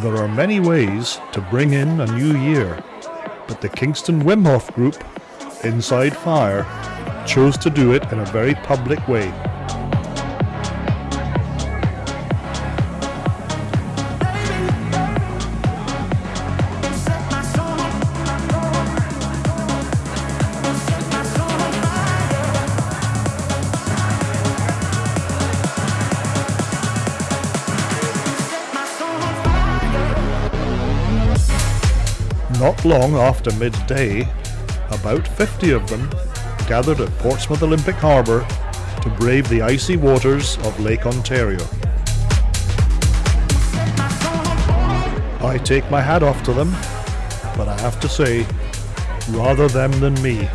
There are many ways to bring in a new year, but the Kingston Wim Hof Group, Inside Fire, chose to do it in a very public way. Not long after midday, about 50 of them gathered at Portsmouth Olympic Harbour to brave the icy waters of Lake Ontario. I take my hat off to them, but I have to say, rather them than me.